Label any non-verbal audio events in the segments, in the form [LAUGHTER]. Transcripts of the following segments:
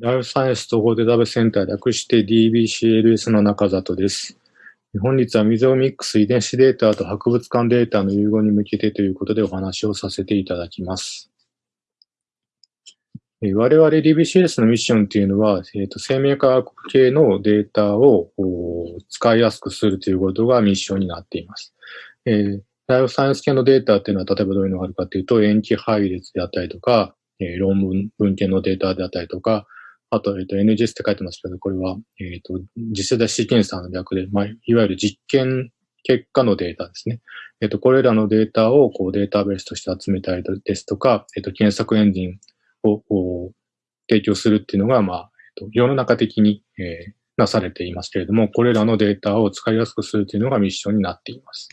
ライフサイエンス統合データベースセンター略して DBCLS の中里です。本日はミゾミックス遺伝子データと博物館データの融合に向けてということでお話をさせていただきます。我々 DBCS のミッションというのは、えーと、生命科学系のデータを使いやすくするということがミッションになっています。えー、ライフサイエンス系のデータっていうのは例えばどういうのがあるかというと、塩基配列であったりとか、えー、論文、文献のデータであったりとか、あと、えっ、と、NGS って書いてますけど、これは、えっ、と、次世代シーケンサーの略で、まあ、いわゆる実験結果のデータですね。えっ、と、これらのデータを、こう、データベースとして集めたりですとか、えっ、と、検索エンジンを、こう、提供するっていうのが、まあ、えっ、と、世の中的に、えー、なされていますけれども、これらのデータを使いやすくするというのがミッションになっています。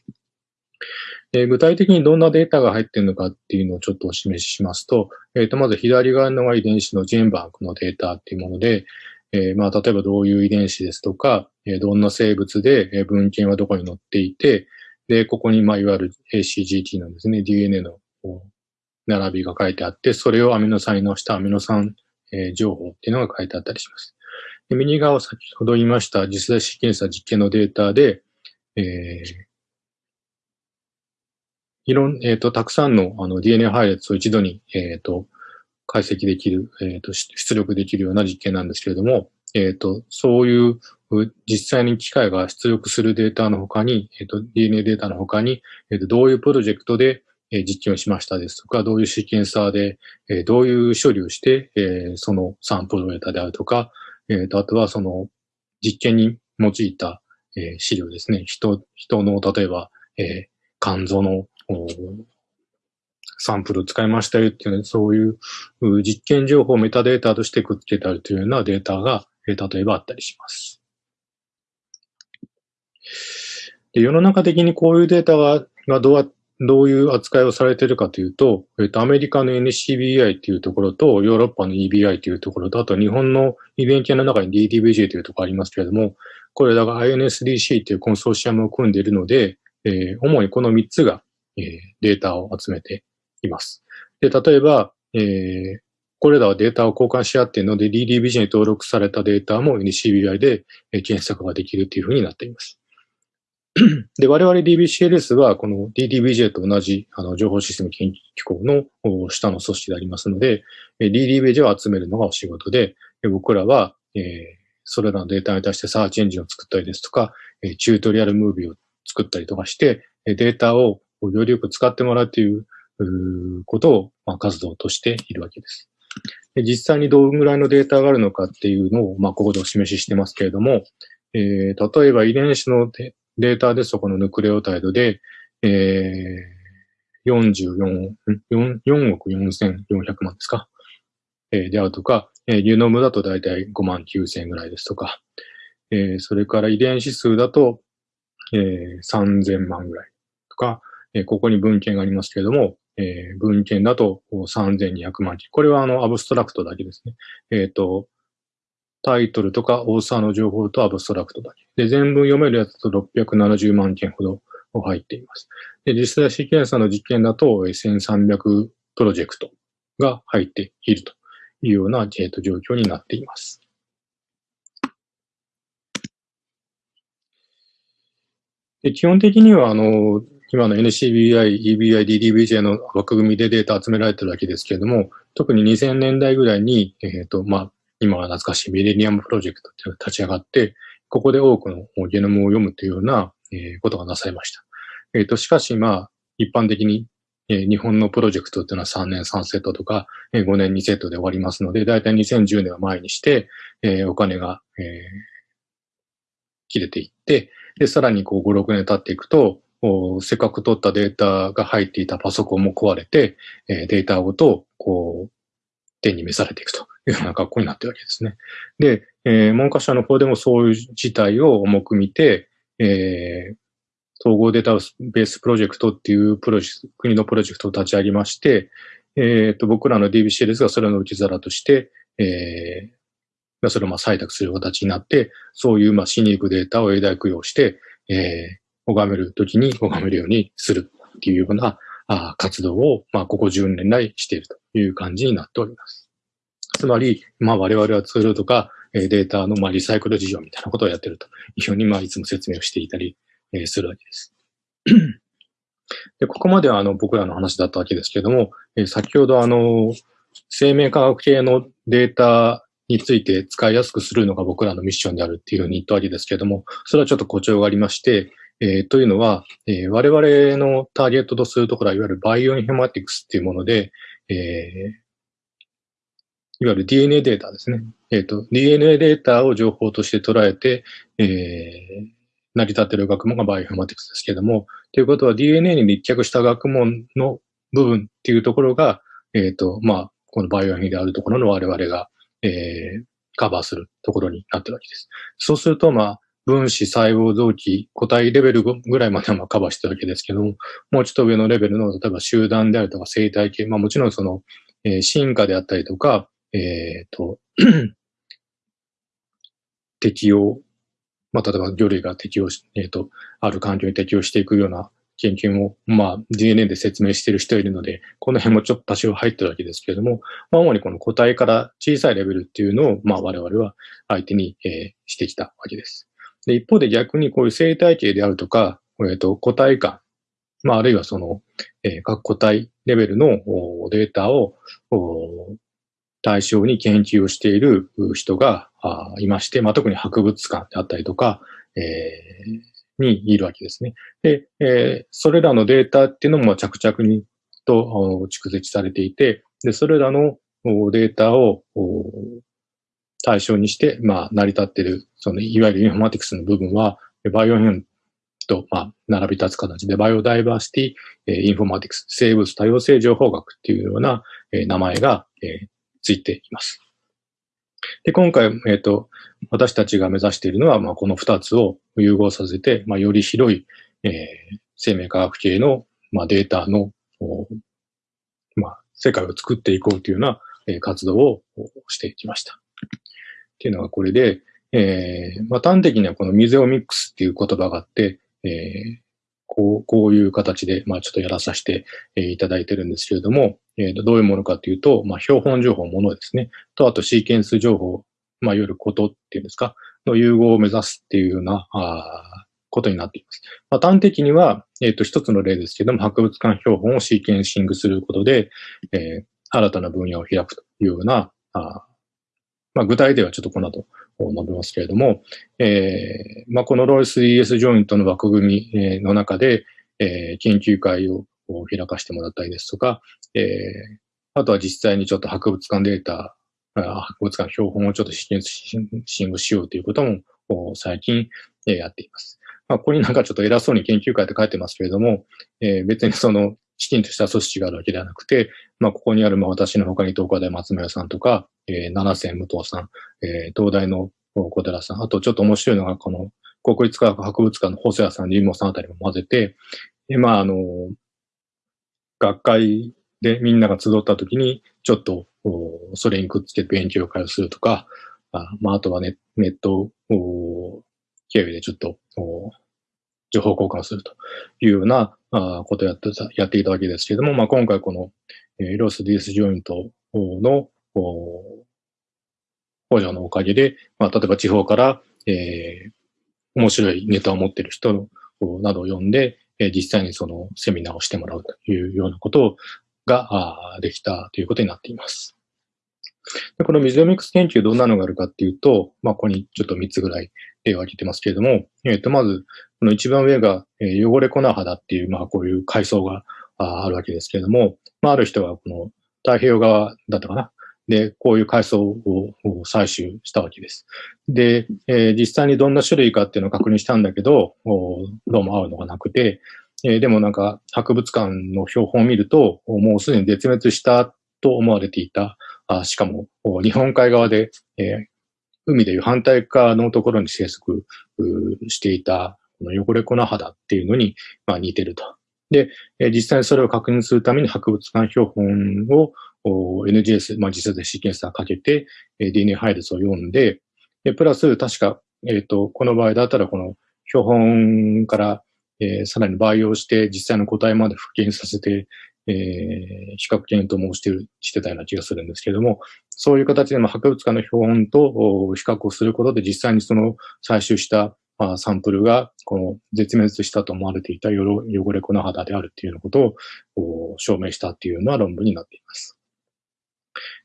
え具体的にどんなデータが入っているのかっていうのをちょっとお示ししますと、えっ、ー、と、まず左側のが遺伝子のジェンバンクのデータっていうもので、えー、まあ、例えばどういう遺伝子ですとか、えどんな生物で、え文献はどこに載っていて、で、ここに、まあ、いわゆる ACGT のですね、DNA の並びが書いてあって、それをアミノ酸に載したアミノ酸、え情報っていうのが書いてあったりします。で右側は先ほど言いました実際シーケンサー実験のデータで、えー、いろん、えっ、ー、と、たくさんのあの DNA 配列を一度に、えっ、ー、と、解析できる、えっ、と、出力できるような実験なんですけれども、えっ、と、そういう実際に機械が出力するデータの他に、えっ、と、DNA データの他に、えっ、と、どういうプロジェクトで、え実験をしましたですとか、どういうシーケンサーで、えどういう処理をして、えそのサンプルを得たであるとか、えっ、と、あとはその実験に用いた、え資料ですね。人、人の、例えば、え肝臓のサンプルを使いましたよっていう、そういう実験情報をメタデータとしてくっつけたりというようなデータが、例えばあったりします。で世の中的にこういうデータががどうどういう扱いをされているかというと、えっと、アメリカの NCBI っていうところと、ヨーロッパの EBI というところと、あと日本の遺伝系の中に DDBJ というところありますけれども、これらが INSDC というコンソーシアムを組んでいるので、えー、主にこの3つがえー、データを集めています。で、例えば、えー、これらはデータを交換し合っているので、DDBJ に登録されたデータも NCBI で検索ができるというふうになっています。[CLEARS THROAT] で、我々 DBCLS はこの DDBJ と同じあの情報システム研究機構の下の組織でありますので、DDBJ を集めるのがお仕事で、僕らは、えー、それらのデータに対してサーチエンジンを作ったりですとか、チュートリアルムービーを作ったりとかして、データをよりよく使ってもらうということを、まあ、活動としているわけです。で実際にどのぐらいのデータがあるのかっていうのを、まあ、ここでお示ししてますけれども、えー、例えば遺伝子のデータですと、このヌクレオタイドで、えー、44、4, 億4400万ですか、えー、であるとか、えー、ゲノムだと大体5万9000ぐらいですとか、えー、それから遺伝子数だと、えー、3000万ぐらいとか、えここに文献がありますけれども、えー、文献だと3200万字。これはあの、アブストラクトだけですね。えっ、ー、と、タイトルとかオーサーの情報とアブストラクトだけ。で、全文読めるやつと670万件ほど入っています。で、実際シーケンサーの実験だと1300プロジェクトが入っているというような、えー、と状況になっています。基本的には、あの、今の NCBI、EBI、DDBJ の枠組みでデータ集められてるわけですけれども、特に2000年代ぐらいに、えっ、ー、と、まあ、今は懐かしいミレニアムプロジェクトっていうのが立ち上がって、ここで多くのゲノムを読むというような、え、ことがなされました。えっ、ー、と、しかし、まあ、一般的に、えー、日本のプロジェクトっていうのは3年3セットとか、えー、5年2セットで終わりますので、だいたい2010年を前にして、えー、お金が、えー、切れていって、で、さらにこう5、6年経っていくと、せっかく取ったデータが入っていたパソコンも壊れて、えデータごと、こう、手に召されていくというような格好になっているわけですね。で、えー、文科省の方でもそういう事態を重く見て、えー、統合データベースプロジェクトっていうプロジェクト国のプロジェクトを立ち上げまして、えっ、ー、と、僕らの DBC ですが、それの受け皿として、えー、それをまあ採択する形になって、そういうまあ死に行くデータを永代供養して、え拝めるときに拝めるようにするっていうようなあ活動を、まあ、ここ10年来しているという感じになっております。つまり、まあ我々はツールとかデータのまあリサイクル事業みたいなことをやっているというふうにまあいつも説明をしていたりするわけです。で、ここまではあの僕らの話だったわけですけれども、え先ほどあの、生命科学系のデータについて使いやすくするのが僕らのミッションであるっていうふうに言ったわけですけれども、それはちょっと誇張がありまして、えー、というのは、えー、我々のターゲットとするところは、いわゆるバイオインフォマティクスっていうもので、えー、いわゆる DNA データですね。え、ー、DNA データを情報として捉えて、えー、成り立っている学問がバイオインフォマティクスですけれども、ということは DNA に立脚した学問の部分っていうところが、えっ、ー、と、まあ、このバイオインフォであるところの我々が、えー、カバーするところになってるわけです。そうすると、まあ、分子、細胞、臓器、個体レベルぐらいまではまカバーしてるわけですけども、もうちょっと上のレベルの、例えば集団であるとか生態系、まあもちろんその、えー、進化であったりとか、えっ、ー、と、[CLEARS THROAT] 適応、まあ例えば魚類が適応し、えっ、ー、と、ある環境に適応していくような研究も、まあ DNA で説明している人いるので、この辺もちょっと多少入ってるわけですけれども、まあ主にこの個体から小さいレベルっていうのを、まあ我々は相手に、えー、してきたわけです。で、一方で逆にこういう生態系であるとか、えっ、と、個体間、まあ、あるいはその、えー、各個体レベルのデータを対象に研究をしている人がいまして、まあ、特に博物館であったりとか、えー、にいるわけですね。で、えー、それらのデータっていうのも着々にと蓄積されていて、で、それらのデータを対象にして、まあ、成り立っている、その、いわゆるインフォマティクスの部分は、バイオインフォと、まあ、並び立つ形で、 Biodiversity、Informatics、生物多様性情報学っていうような、え名前が、えついています。で、今回、えっ、ー、と、私たちが目指しているのは、まあ、この二つを融合させて、まあ、より広い、えー、生命科学系の、まあ、データの、まあ、世界を作っていこうというような、えー、活動をしてきました。っていうのがこれで、えー、まあ、端的にはこのミゼオミックスっていう言葉があって、えー、こう、こういう形で、まあ、ちょっとやらさせて、えー、いただいてるんですけれども、えー、どういうものかというと、まあ、標本情報ものですね。と、あとシーケンス情報、まあ、いわゆることっていうんですか、の融合を目指すっていうような、あことになっています。まあ、端的には、えっ、ー、と、一つの例ですけども、博物館標本をシーケンシングすることで、えー、新たな分野を開くというような、あまあ、具体ではちょっとこの後述べますけれども、えーまあ、このロイス ES ジョイントの枠組みの中で、えー、研究会を開かせてもらったりですとか、えー、あとは実際にちょっと博物館データ、博物館標本をちょっと試験シングしようということも最近、やっています。まあ、ここになんかちょっと偉そうに研究会って書いてますけれども、えー、別にそのきちんとした組織があるわけではなくて、まあ、ここにある、まあ、私の他に東海大松村さんとか、えー、七瀬武藤さん、えー、東大の小寺さん、あとちょっと面白いのが、この、国立科学博物館の細谷さん、リンモさんあたりも混ぜて、で、まあ、あの、学会でみんなが集った時に、ちょっと、それにくっつけて勉強会をするとか、あまあ、あとはネネットを経由でちょっと、情報交換するというようなことをやってた、やっていたわけですけれども、まあ、今回この、えー、ロス DS ジョイントの補助のおかげで、まあ、例えば地方から、えー、面白いネタを持っている人などを呼んで、え、実際にそのセミナーをしてもらうというようなことができたということになっています。でこのミゼオミックス研究どんなのがあるかっていうと、まあ、ここにちょっと3つぐらい例を挙げてますけれども、えっ、ー、と、まず、この一番上が、えー、汚れ粉肌っていう、まあ、こういう階層があるわけですけれども、まあ、ある人はこの太平洋側だったかな。で、こういう階層を採取したわけです。で、えー、実際にどんな種類かっていうのを確認したんだけど、どうも合うのがなくて、えー、でもなんか博物館の標本を見ると、もうすでに絶滅したと思われていた、あしかも日本海側で、えー、海でいう反対側のところに生息していた、この汚れ粉肌っていうのに、まあ、似てると。で、実際にそれを確認するために博物館標本を NGS、まあ、実際でシーケンサーかけて DNA 配列を読んで、プラス確か、えっ、ー、と、この場合だったらこの標本から、えー、さらに培養して実際の個体まで復元させて、え比較検討もしてる、してたような気がするんですけれども、そういう形で、まあ、博物館の標本と比較をすることで、実際にその採集したまあ、サンプルが、この絶滅したと思われていた汚れ粉肌であるっていうようなことを証明したっていうような論文になっています。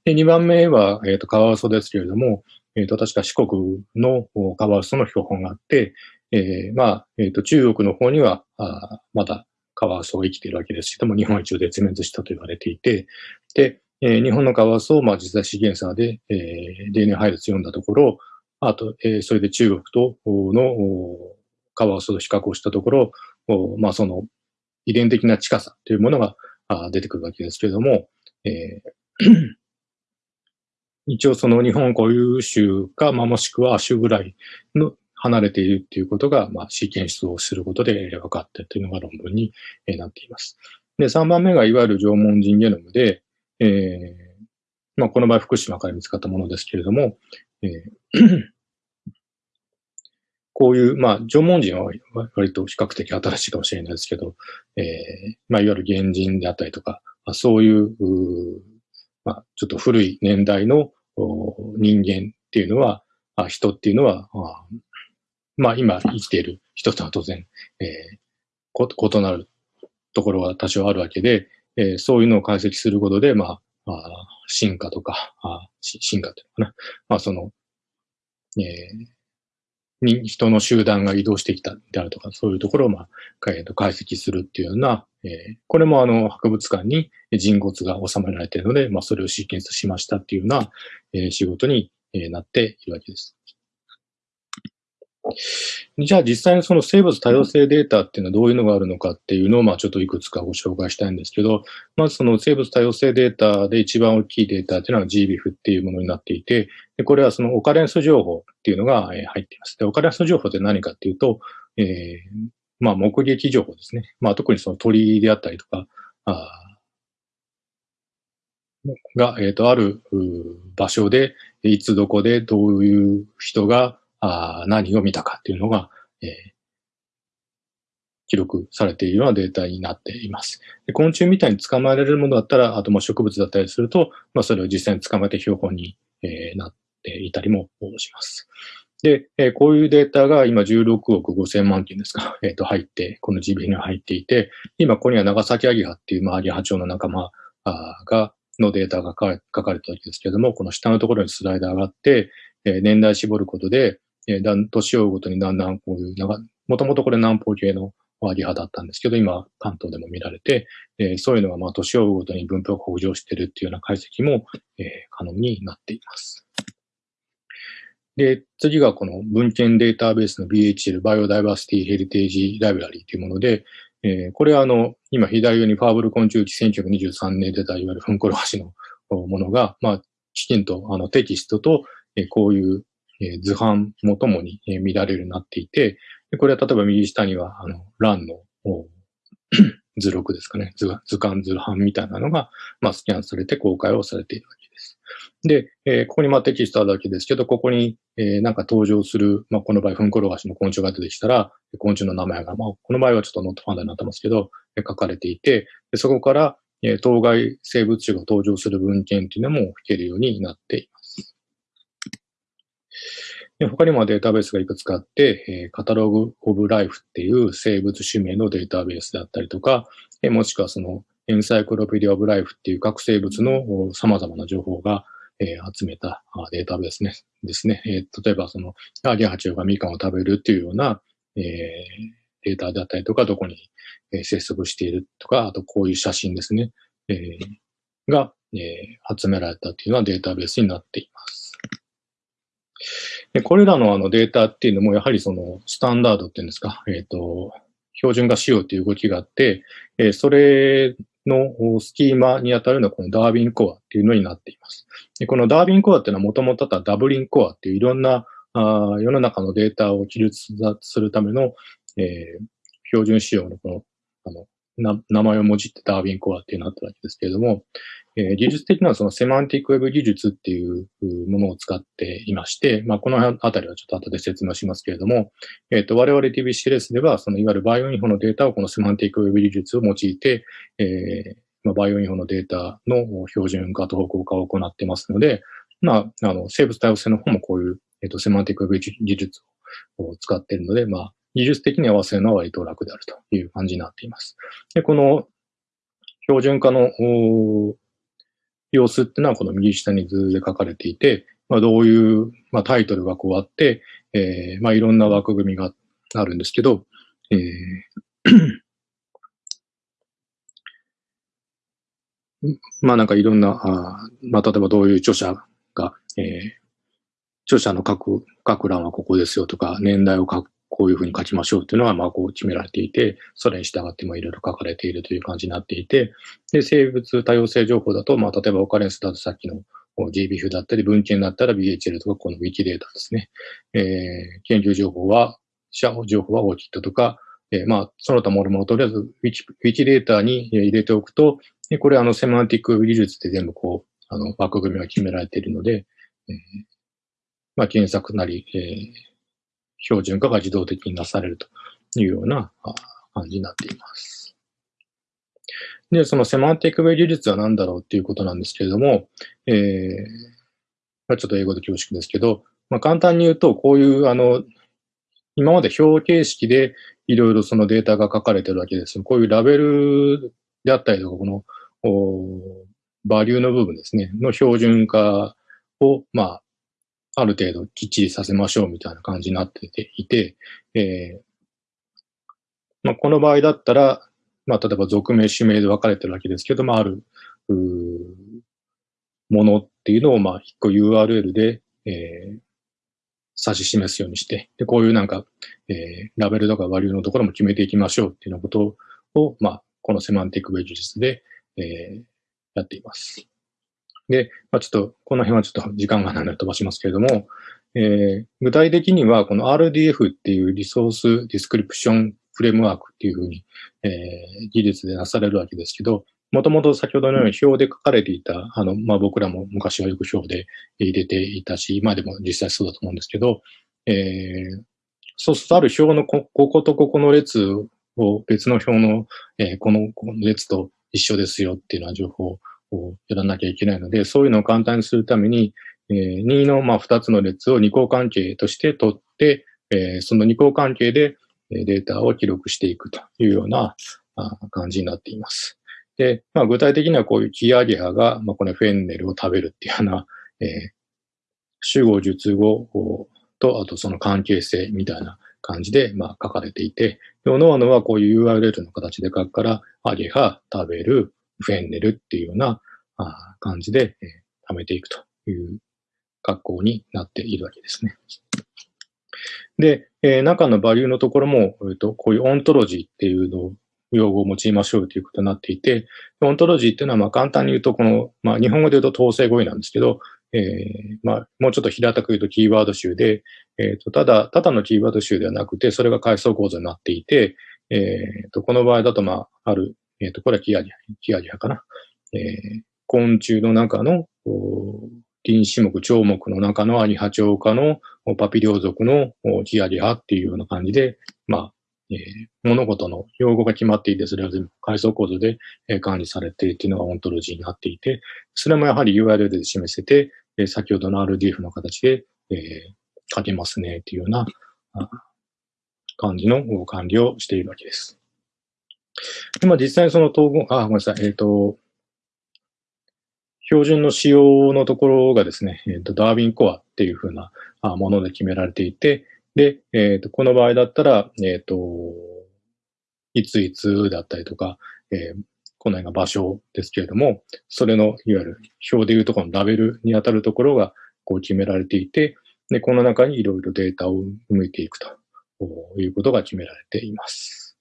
で、2番目は、えっ、ー、と、カワウソですけれども、えっ、ー、と、確か四国のカワウソの標本があって、えー、まあ、えっ、と、中国の方には、あまだカワウソが生きているわけですけども、日本一応絶滅したと言われていて、で、えー、日本のカワウソを、まあ、実際資源差で、えー、DNA 配列読んだところ、あと、えー、それで中国とのカワウソと比較をしたところ、まあ、その遺伝的な近さというものがあ出てくるわけですけれども、えー [CLEARS THROAT] 一応その日本固有種か、まあ、もしくは種ぐらいの離れているっていうことが、まあ、シーケンスをすることで分かったというのが論文になっています。で、3番目がいわゆる縄文人ゲノムで、えー、まあ、この場合福島から見つかったものですけれども、えー [CLEARS THROAT] こういう、まあ、縄文人は割と比較的新しいかもしれないですけど、えー、まあ、いわゆる原人であったりとか、そういう、うまあ、ちょっと古い年代の人間っていうのは、人っていうのは、まあ今生きている人とは当然、えー、異なるところは多少あるわけで、えー、そういうのを解析することで、まあ、あ進化とか、あ進化というのかな。まあその、えー、に人の集団が移動してきたであるとか、そういうところを、まあ、解析するっていうような、えー、これもあの、博物館に人骨が収められているので、まあ、それをシーケンスしましたっていうような、えー、仕事に、えー、なっているわけです。じゃあ実際にその生物多様性データっていうのはどういうのがあるのかっていうのをまあちょっといくつかご紹介したいんですけど、まずその生物多様性データで一番大きいデータっていうのは GBIF っていうものになっていて、でこれはそのオカレンス情報っていうのが入っています。で、オカレンス情報って何かっていうと、えー、まあ目撃情報ですね。まあ特にその鳥であったりとか、あが、えっ、ー、と、ある場所で、いつどこでどういう人があ何を見たかっていうのが、えー、記録されているようなデータになっています。で昆虫みたいに捕まえられるものだったら、あとも植物だったりすると、まあ、それを実際に捕まえて標本に、えー、なっていたりもします。で、えー、こういうデータが今16億5千万件ですか、[LAUGHS] えっ、ー、と、入って、この GB に入っていて、今ここには長崎アギハっていう、まあ、アギハチョウの仲間が、のデータが書か書かれたわけですけれども、この下のところにスライダーがあって、えー、年代絞ることで、えー、だん、年を追うごとにだんだんこういう、もともとこれ南方系のワギ派だったんですけど、今、関東でも見られて、えー、そういうのが、まあ、年を追うごとに分布が北上してるっていうような解析も、えー、可能になっています。で、次がこの文献データベースの BHL、バイオダイバーシティヘリテージライブラリーというもので、えー、これはあの、今左上にファーブル昆虫記1923年出たいわゆるフンコロハシのものが、まあ、きちんとあのテキストと、えー、こういうえ図版もともに、え見られるようになっていて、これは例えば右下には、あの、欄の [CLEARS THROAT] 図録ですかね。図図鑑図版みたいなのが、まあ、スキャンされて公開をされているわけです。で、えー、ここにまあテキストあるだけですけど、ここに、えー、なんか登場する、まあ、この場合、フンコロガシの昆虫が出てきたら、昆虫の名前が、まあ、この場合はちょっとノットファンダになってますけど、書かれていて、でそこから、え、当該生物種が登場する文献っていうのも吹けるようになっています。で他にもデータベースがいくつかあって、え、カタログオブライフっていう生物種名のデータベースであったりとか、え、もしくはそのエンサイクロペディアオブライフっていう各生物の様々な情報が、え、集めたデータベースねですね。え、例えばそのアゲハチョウがミカンを食べるっていうような、え、データであったりとか、どこに生息しているとか、あとこういう写真ですね。え、が、え、集められたっていうようなデータベースになっています。でこれらのあのデータっていうのも、やはりそのスタンダードっていうんですか、えっ、ー、と、標準化しようという動きがあって、えー、それのスキーマに当たるのはこのダービンコアっていうのになっています。でこのダービンコアっていうのはもともとあったダブリンコアっていういろんなあ世の中のデータを記述するための、えー、標準仕様のこのあの名前をもじってダービンコアっていうのがあったわけですけれども、えー、技術的にはそのセマンティックウェブ技術っていうものを使っていまして、まあ、このあたりはちょっと後で説明しますけれども、えっ、ー、と、我々 DBCLS では、そのいわゆるバイオインフォのデータをこのセマンティックウェブ技術を用いて、えー、まあ、バイオインフォのデータの標準化と統合化を行ってますので、まあ、あの、生物多様性の方もこういう、えっ、と、セマンティックウェブ技術を使っているので、まあ、技術的に合わせるのは割と楽であるという感じになっています。で、この標準化の様子っていうのはこの右下に図で書かれていて、まあ、どういう、まあ、タイトルがこうあって、えー、まあ、いろんな枠組みがあるんですけど、えーまあなんかいろんな、あまあ例えばどういう著者が、えー、著者の書く、書く欄はここですよとか、年代を書く、こういうふうに書きましょうっていうのは、まあこう決められていて、それに従ってもいろいろ書かれているという感じになっていて、で、生物多様性情報だと、まあ例えばオカレンスだとさっきの GBF だったり、文献だったら BHL とかこの Wiki データですね。えー、研究情報は、社情報は OKIT とか、えー、まあ、その他もろもろとりあえず Wiki データに入れておくと、これあのセマンティック技術で全部こう、あの枠組みが決められているので、えー、まあ、検索なり、えー、標準化が自動的になされるというような感じになっています。で、そのセマンティックウェイ技術は何だろうっていうことなんですけれども、えー、まあ、ちょっと英語で恐縮ですけど、まあ、簡単に言うと、こういうあの、今まで表形式でいろいろそのデータが書かれてるわけです。こういうラベルであったりとか、この、バリューの部分ですね、の標準化を、まあ、ある程度きっちりさせましょうみたいな感じになっていて、えー、まあ、この場合だったら、まあ、例えば属名、種名で分かれてるわけですけども、ある、ものっていうのを、まあ、一個 URL で、えー、指し示すようにして、で、こういうなんか、えー、ラベルとかバリューのところも決めていきましょうっていうようなことを、まあ、このセマンティックウェブ技術で、えー、やっています。で、まあ、ちょっと、この辺はちょっと時間がないので飛ばしますけれども、えー、具体的には、この RDF っていう Resource Description Framework っていうふうに、えー、技術でなされるわけですけど、もともと先ほどのように表で書かれていた、あの、まあ、僕らも昔はよく表で入れていたし、今でも実際そうだと思うんですけど、えー、そうするとある表のこことここの列を別の表の、えー、この列と一緒ですよっていうような情報をこうやらなきゃいけないので、そういうのを簡単にするために、えー、2のまあ2つの列を二項関係として取って、えー、その二項関係でデータを記録していくというような感じになっています。で、まあ、具体的にはこういうキアゲハが、まあ、このフェンネルを食べるっていうような、えー、主語、述語と、あとその関係性みたいな感じで、まあ、書かれていて、おのおのはこういう URL の形で書くから、アゲハ、食べる、フェンネルっていうような感じで、えー、貯めていくという格好になっているわけですね。で、えー、中のバリューのところも、えーと、こういうオントロジーっていうのを用語を用いましょうということになっていて、オントロジーっていうのはまあ簡単に言うと、この、まあ日本語で言うと統制語彙なんですけど、えー、まあもうちょっと平たく言うとキーワード集で、えっ、ー、と、ただ、ただのキーワード集ではなくて、それが階層構造になっていて、えっ、ー、と、この場合だとまあ、あるえっ、ー、と、これはキアゲハ、キアゲハかな。えー、昆虫の中の、臨死目、蝶目の中のアニハチョウ科のパピリオ族のキアリハっていうような感じで、まあ、えー、物事の用語が決まっていて、それは全部階層構造でえ管理されているというのがオントロジーになっていて、それもやはり URL で示せて、え先ほどの RDF の形で、えー、書けますねというような感じの管理をしているわけです。でまあ、実際にその統合、あ、ごめんなさい、えっ、ー、と、標準の仕様のところがですね、えーと、ダーウィンコアっていうふうなもので決められていて、で、えっ、ー、と、この場合だったら、えっ、ー、と、いついつだったりとか、えー、この辺が場所ですけれども、それの、いわゆる表でいうところのラベルに当たるところがこう決められていて、で、この中にいろいろデータを埋めていくということが決められています。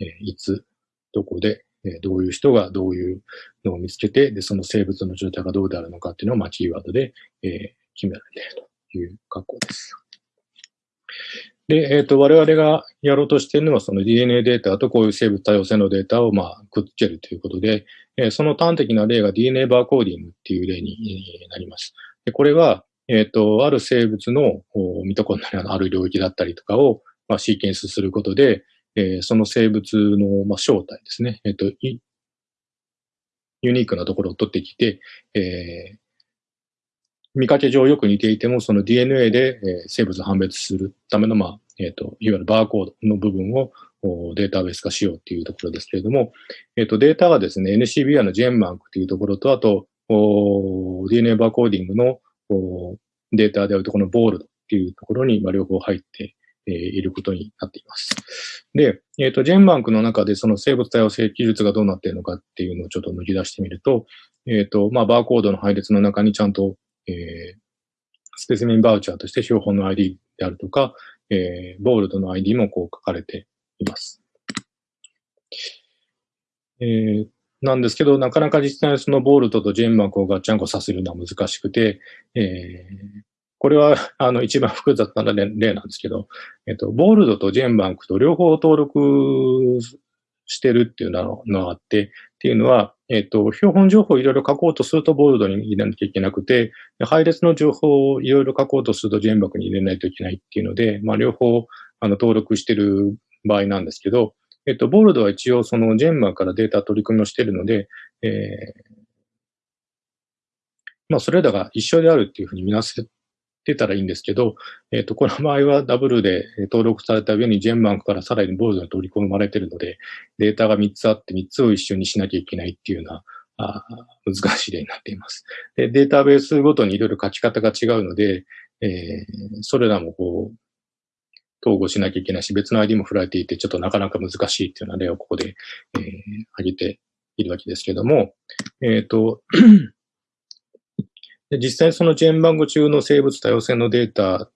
えいつ、どこで、えどういう人がどういうのを見つけて、で、その生物の状態がどうであるのかっていうのを、まあ、キーワードで、え決められているという格好です。で、えっ、ー、と、我々がやろうとしているのは、その DNA データとこういう生物多様性のデータを、まあ、くっつけるということで、えー、その端的な例が DNA バーコーディングっていう例になります。でこれは、えっ、ー、と、ある生物のミトコンドリアのある領域だったりとかを、まあ、シーケンスすることで、えー、その生物の、まあ、正体ですね。えっ、ー、と、ユニークなところを取ってきて、えー、見かけ上よく似ていても、その DNA で、えー、生物を判別するための、まあ、えっ、ー、と、いわゆるバーコードの部分をデータベース化しようっていうところですけれども、えっ、ー、と、データがですね、NCBI のジェンマンクというところと、あと、DNA バーコーディングのデータであるとこのボールドっていうところに、まあ、両方入ってえいることになっています。で、えっ、ー、と、ジェンバンクの中でその生物多様性技術がどうなっているのかっていうのをちょっと抜き出してみると、えっ、ー、と、まあ、バーコードの配列の中にちゃんと、えー、スペシミンバウチャーとして標本の ID であるとか、えー、ボールドの ID もこう書かれています。えー、なんですけど、なかなか実際そのボールドとジェンバンクをガッチャンコさせるのは難しくて、えー、これは、あの、一番複雑な例なんですけど、えっと、ボールドとジェンバンクと両方登録してるっていうのがあって、っていうのは、えっと、標本情報をいろいろ書こうとするとボールドに入れなきゃいけなくて、配列の情報をいろいろ書こうとするとジェンバンクに入れないといけないっていうので、まあ、両方、あの、登録してる場合なんですけど、えっと、ボールドは一応そのジェンバンからデータ取り組みをしているので、えー、まあ、それらが一緒であるっていうふうに見なせてたらいいんですけど、えっ、ー、と、この場合はダブルで登録された上にジェンバンクからさらにボードに取り込まれているので、データが3つあって3つを一緒にしなきゃいけないっていうような、あ難しい例になっています。で、データベースごとにいろいろ書き方が違うので、えー、それらもこう、統合しなきゃいけないし、別の ID も振られていて、ちょっとなかなか難しいっていうような例をここで、えー、挙げているわけですけども、えっ、ー、と、で実際そのジェーンバング中の生物多様性のデータ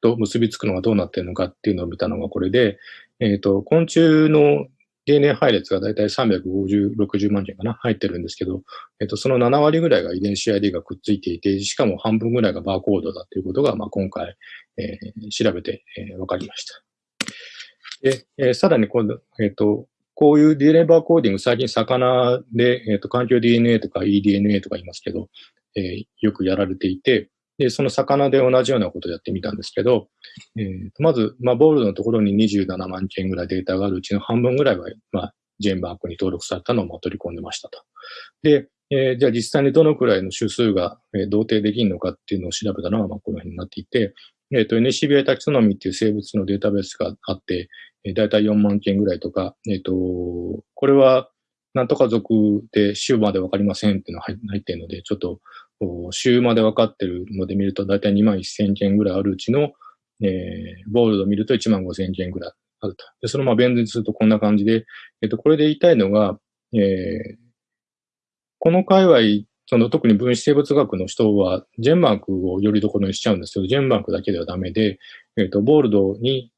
と結びつくのがどうなっているのかっていうのを見たのがこれで、えっ、ー、と、昆虫の DNA 配列がだいたい350、60万件かな入ってるんですけど、えっ、ー、と、その7割ぐらいが遺伝子 ID がくっついていて、しかも半分ぐらいがバーコードだということが、まあ、今回、えー、調べて、えー、分かりました。で、えー、さらに今度、えっ、と、こういう DNA バーコーディング、最近魚で、えっ、と、環境 DNA とか eDNA とか言いますけど、えー、よくやられていて、で、その魚で同じようなことをやってみたんですけど、えー、まず、まあ、ボールのところに27万件ぐらいデータがあるうちの半分ぐらいは、まあ、ジェンバークに登録されたのを取り込んでましたと。で、えー、じゃあ実際にどのくらいの種数が、えー、同定できるのかっていうのを調べたのが、まあ、この辺になっていて、えっ、ー、と、NCBI タキソノミっていう生物のデータベースがあって、えー、だいたい4万件ぐらいとか、えっ、ー、と、これは、なんとか族で週までわかりませんっていうのが入ってるので、ちょっと週まで分かってるので見ると、だいたい2万1000件ぐらいあるうちの、えー、ボールド見ると1万5000件ぐらいあると。で、そのまま弁にするとこんな感じで、えっ、と、これで言いたいのが、えー、この界隈、その特に分子生物学の人は、ジェンマークをよりどころにしちゃうんですけど、ジェンマークだけではダメで、えっ、と、ボールドに、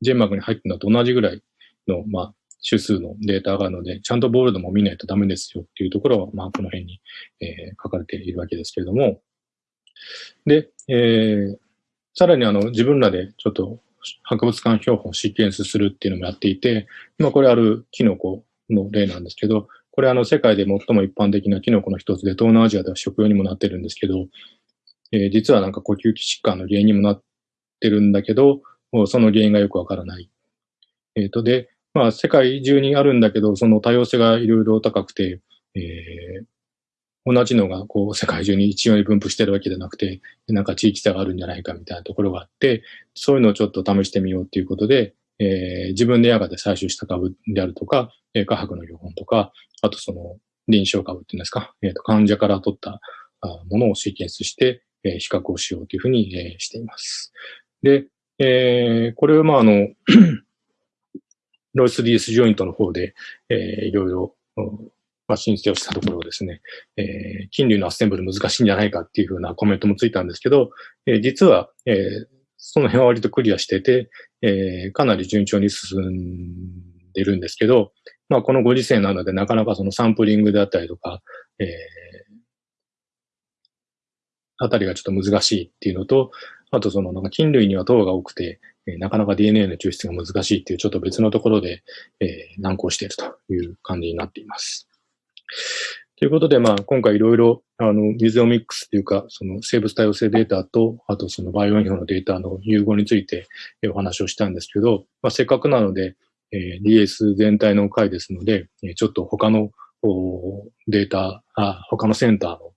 ジェンマークに入ってるのと同じぐらいの、まあ、種数のデータがあるので、ちゃんとボールドも見ないとダメですよっていうところは、まあ、この辺に、えー、書かれているわけですけれども、で、えー、さらにあの、自分らでちょっと博物館標本をシーケンスするっていうのもやっていて、まあ、これあるキノコの例なんですけど、これあの、世界で最も一般的なキノコの一つで、東南アジアでは食用にもなってるんですけど、えー、実はなんか呼吸器疾患の原因にもなってるんだけど、その原因がよくわからない。えっ、ー、と、で、まあ、世界中にあるんだけど、その多様性がいろいろ高くて、えー、同じのがこう世界中に一様に分布してるわけじゃなくて、なんか地域差があるんじゃないかみたいなところがあって、そういうのをちょっと試してみようということで、えー、自分で野外で採集した株であるとか、えー、科学の標本とか、あとその臨床株っていうんですか、えー、と患者から取ったものをシーケンスして、えー、比較をしようというふうに、えー、しています。で、えー、これはまああのロイス DS ジョイントの方で、えー、いろいろ、まあ、申請をしたところですね、えー、金龍のアッセンブル難しいんじゃないかっていうふうなコメントもついたんですけど、えー、実は、えー、その辺は割とクリアしてて、えー、かなり順調に進んでるんですけど、まあ、このご時世なので、なかなかそのサンプリングであったりとか、えー、あたりがちょっと難しいっていうのと、あとその、なんか菌類には糖が多くて、えなかなか DNA の抽出が難しいっていうちょっと別のところで、え、難航しているという感じになっています。ということで、まあ、今回いろいろ、あの、ミズオミックスというか、その生物多様性データと、あとそのバイオインフォのデータの融合についてお話をしたんですけど、まあ、せっかくなので、えー、DS 全体の回ですので、ちょっと他のデータ、あ他のセンターの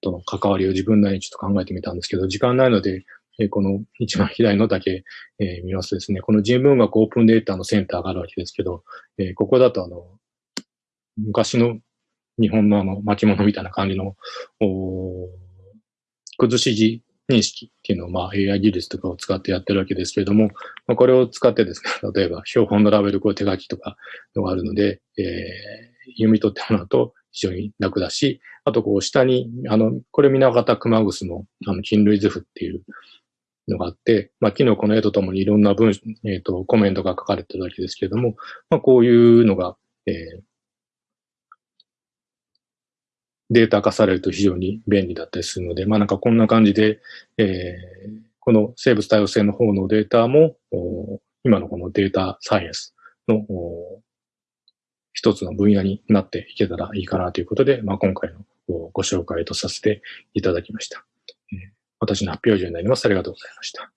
との関わりを自分なりにちょっと考えてみたんですけど、時間ないので、えこの一番左のだけ、え、見ますとですね、この人文学オープンデータのセンターがあるわけですけど、え、ここだとあの、昔の日本のあの巻物みたいな感じの、崩し字認識っていうのを、まあ、AI 技術とかを使ってやってるわけですけれども、まあ、これを使ってですね、例えば標本のラベル、こう手書きとかのがあるので、えー、読み取ってもらうと非常に楽だし、あとこう下に、あの、これ水方熊楠のあの菌類図譜っていうのがあって、まあ、昨日この絵とともにいろんな文、えっ、ー、と、コメントが書かれてるわけですけれども、まあ、こういうのが、えー、データ化されると非常に便利だったりするので、まあなんかこんな感じで、えー、この生物多様性の方のデータも、今のこのデータサイエンスの一つの分野になっていけたらいいかなということで、まあ今回のご紹介とさせていただきました。私の発表以上になります。ありがとうございました。